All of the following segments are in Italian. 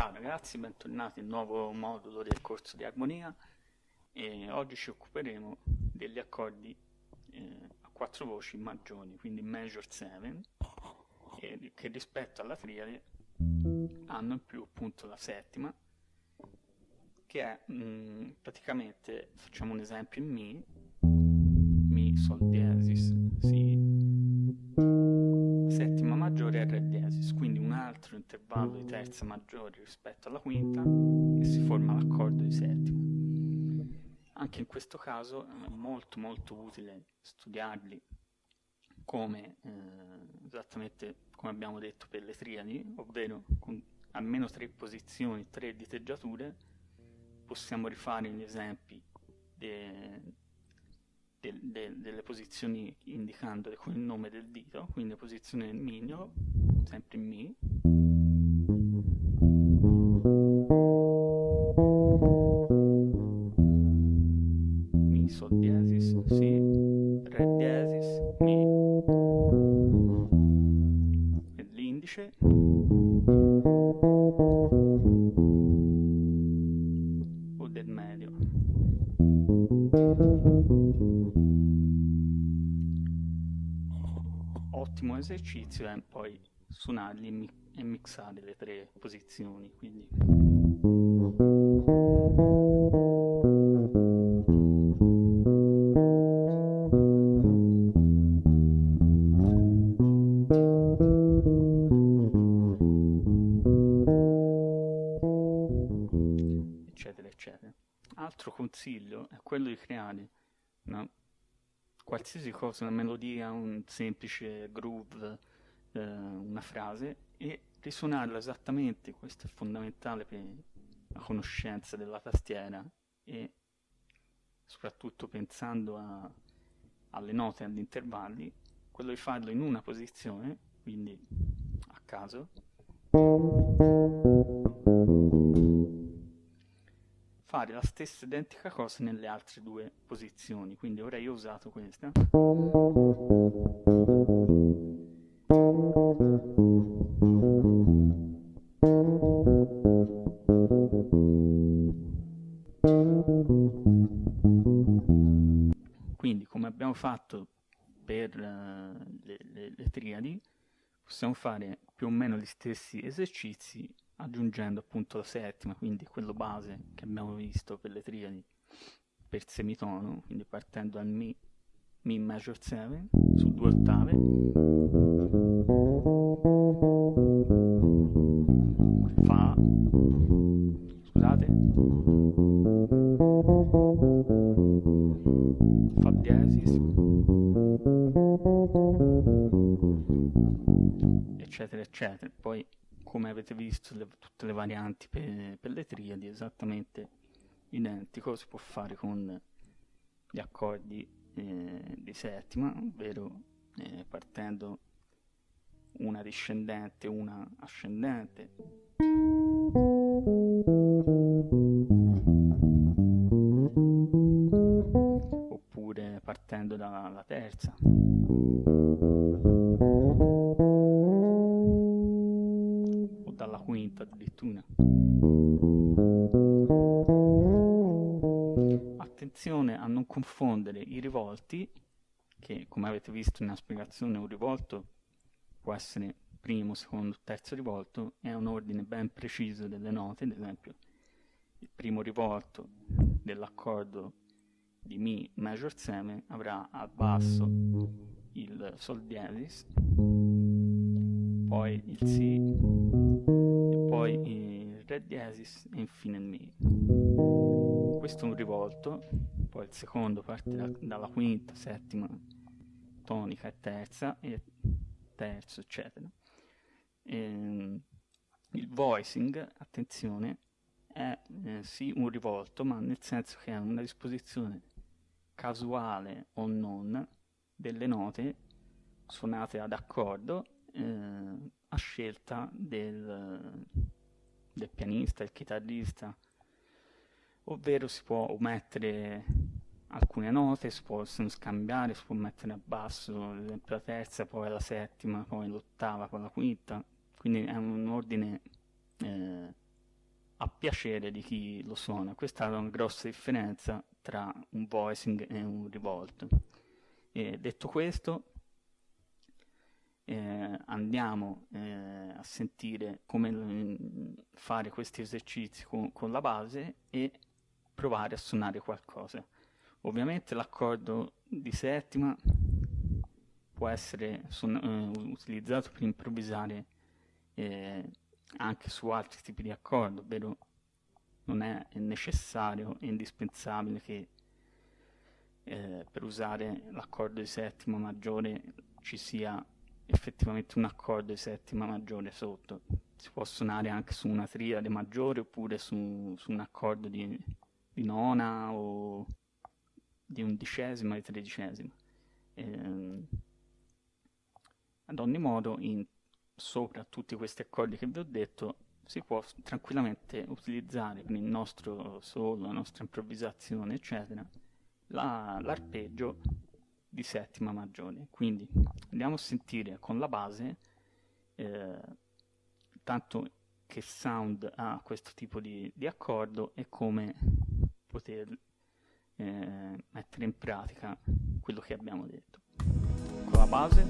Ciao ragazzi, bentornati nel nuovo modulo del corso di armonia. E oggi ci occuperemo degli accordi eh, a quattro voci maggiori, quindi major 7, e, che rispetto alla triade hanno in più appunto la settima, che è mh, mm, praticamente, facciamo un esempio in Mi, Mi, Sol diesis, Si, maggiore è Re diesis, quindi un altro intervallo di terza maggiore rispetto alla quinta e si forma l'accordo di settima. Anche in questo caso è molto molto utile studiarli come eh, esattamente come abbiamo detto per le triadi, ovvero con almeno tre posizioni, tre diteggiature, possiamo rifare gli esempi de, de, delle posizioni indicandole con il nome del dito, quindi posizione mignolo, sempre Mi, esercizio è poi suonarli e, mi e mixare le tre posizioni, quindi. Altro consiglio è quello di creare una qualsiasi cosa, una melodia, un semplice groove, eh, una frase e risuonarla esattamente, questo è fondamentale per la conoscenza della tastiera e soprattutto pensando a, alle note agli intervalli, quello di farlo in una posizione, quindi a caso, fare la stessa identica cosa nelle altre due posizioni. Quindi ora io ho usato questa. Quindi come abbiamo fatto per uh, le, le, le triadi possiamo fare più o meno gli stessi esercizi aggiungendo appunto la settima, quindi quello base che abbiamo visto per le triadi per semitono, quindi partendo dal Mi, Mi major 7 su due ottave, Fa, scusate, Fa diesis, eccetera eccetera, poi avete visto le, tutte le varianti per, per, le triadi esattamente identico si può fare con gli accordi eh, di settima ovvero eh, partendo una discendente una ascendente. Oppure partendo dalla terza quinta addirittura. Attenzione a non confondere i rivolti, che come avete visto nella spiegazione un rivolto può essere primo, secondo, terzo rivolto, è un ordine ben preciso delle note, ad esempio il primo rivolto dell'accordo di Mi major 7 avrà al basso il Sol diesis, poi il Si poi il Re diesis e infine il Mi. Questo è un rivolto, poi il secondo parte da, dalla quinta, settima, tonica e terza, e terzo, eccetera. E, ehm, il voicing, attenzione, è eh, sì un rivolto, ma nel senso che è una disposizione casuale o non delle note suonate ad accordo eh, a scelta del, del pianista, del chitarrista, ovvero si può omettere alcune note, si possono scambiare, si può mettere a basso, ad esempio la terza, poi la settima, poi l'ottava, poi la quinta, quindi è un ordine eh, piacere di chi lo suona. Questa è una grossa differenza tra un voicing e un rivolto. E detto questo, eh, andiamo eh, a sentire come mm, fare questi esercizi con, con, la base e provare a suonare qualcosa. Ovviamente l'accordo di settima può essere uh, utilizzato per improvvisare eh, anche su altri tipi di accordo, ovvero non è necessario e indispensabile che eh, per usare l'accordo di settima maggiore ci sia effettivamente un accordo di settima maggiore sotto. Si può suonare anche su una triade maggiore oppure su, su un accordo di, di, nona o di undicesima e tredicesima. Eh, ad ogni modo, in, sopra tutti questi accordi che vi ho detto, si può tranquillamente utilizzare per il nostro solo, la nostra improvvisazione, eccetera, la, l'arpeggio di settima maggiore. Quindi andiamo a sentire con la base eh, tanto che sound ha questo tipo di, di accordo e come poter eh, mettere in pratica quello che abbiamo detto. Con la base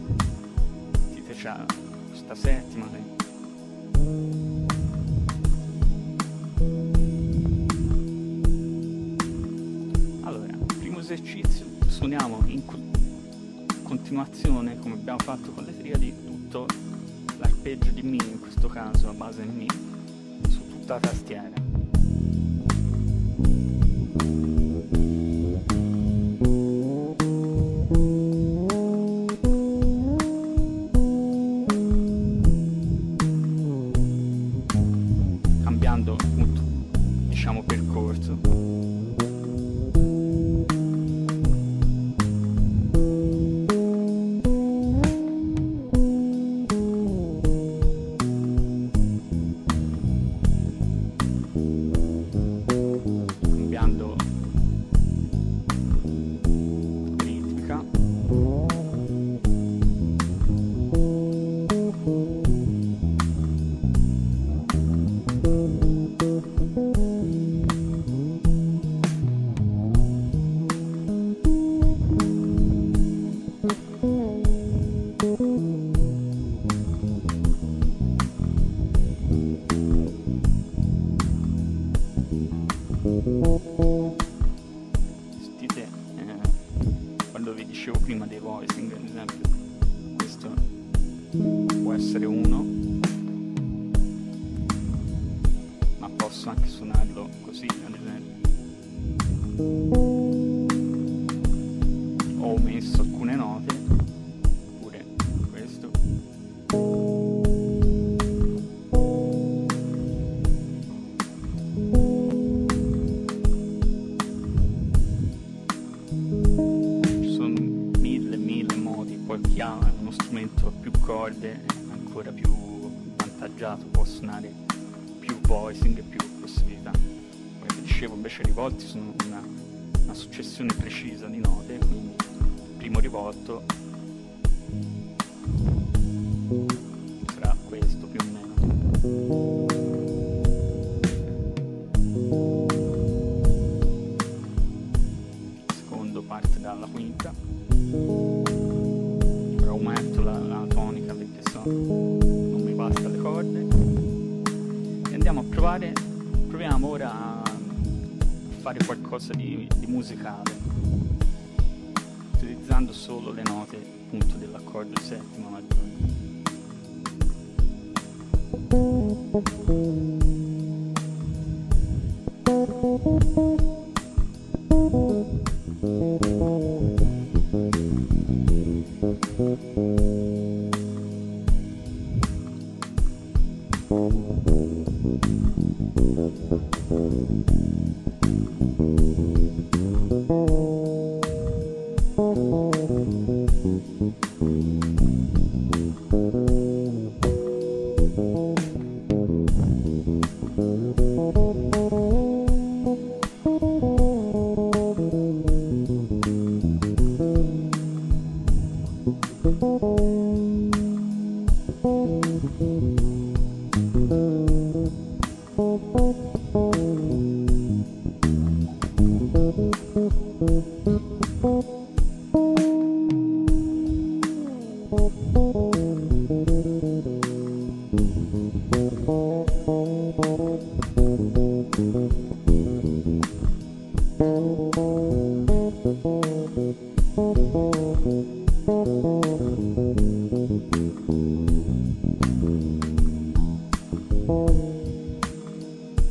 si c'è questa settima che esercizio suoniamo in continuazione come abbiamo fatto con le triadi tutto l'arpeggio di Mi in questo caso a base Mi su tutta la tastiera ad esempio, questo può essere uno, ma posso anche suonarlo così, ad esempio. Ho omesso corde ancora più avvantaggiato, può suonare più voicing e più possibilità. Come vi dicevo invece i rivolti sono una, una successione precisa di note, quindi primo rivolto musicale utilizzando solo le note appunto dell'accordo settimo maggiore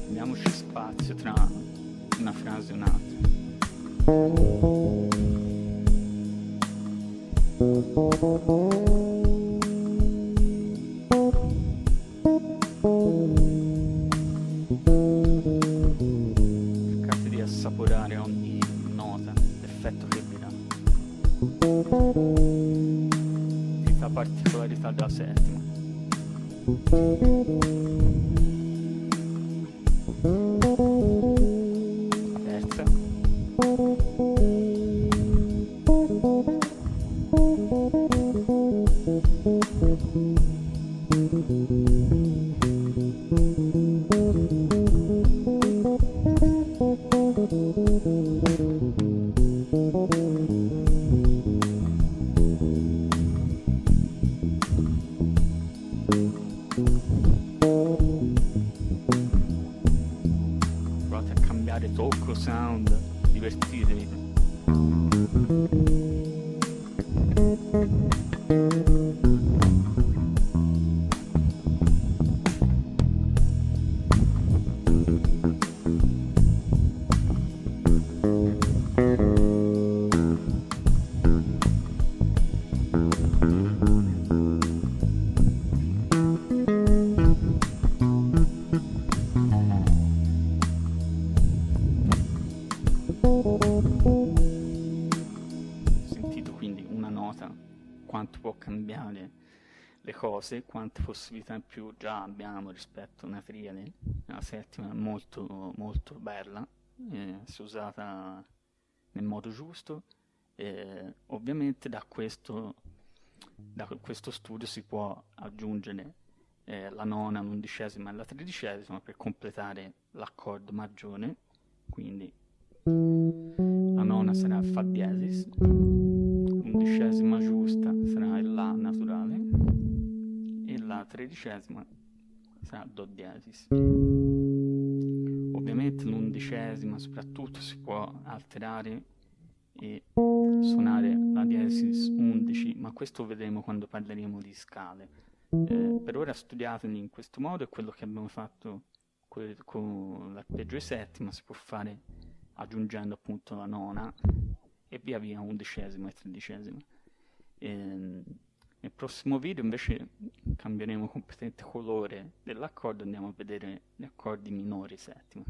Diamoci spazio tra una frase e un'altra. Assaporare ogni nota, l'effetto che. Questa particolarità della settima. Terza. Provate quanto può cambiare le cose, quante possibilità in più già abbiamo rispetto a una triade. La settima è molto, molto bella, eh, se usata nel modo giusto. Eh, ovviamente da questo, da questo studio si può aggiungere eh, la nona, l'undicesima e la tredicesima per completare l'accordo maggiore, quindi la nona sarà Fa diesis, l'undicesima giusta sarà il La naturale e la tredicesima sarà Do diesis. Ovviamente l'undicesima soprattutto si può alterare e suonare la diesis 11, ma questo vedremo quando parleremo di scale. Eh, per ora studiateli in questo modo, è quello che abbiamo fatto con l'arpeggio di settima, si può fare aggiungendo appunto la nona e via via undicesima e tredicesima. Ehm, nel prossimo video invece cambieremo completamente colore dell'accordo e andiamo a vedere gli accordi minori settima.